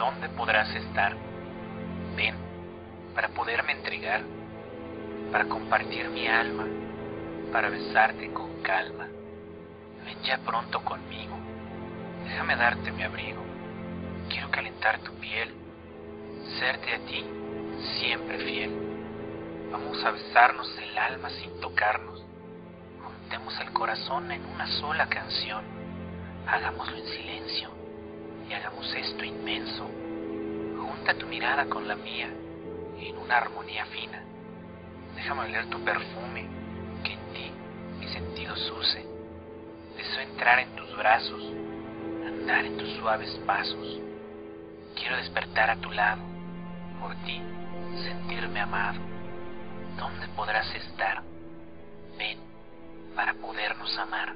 ¿dónde podrás estar? Ven para poderme entregar, para compartir mi alma, para besarte con calma. Ven ya pronto conmigo, déjame darte mi abrigo. Quiero calentar tu piel, serte a ti siempre fiel. Vamos a besarnos el alma sin tocarnos. Juntemos el corazón en una sola canción. Hagámoslo en silencio y hagamos esto inmenso. Junta tu mirada con la mía en una armonía fina. Déjame oler tu perfume, que en ti mi sentido use. Deseo entrar en tus brazos, andar en tus suaves pasos. Quiero despertar a tu lado, por ti sentirme amado. ¿Dónde podrás estar? Ven para podernos amar.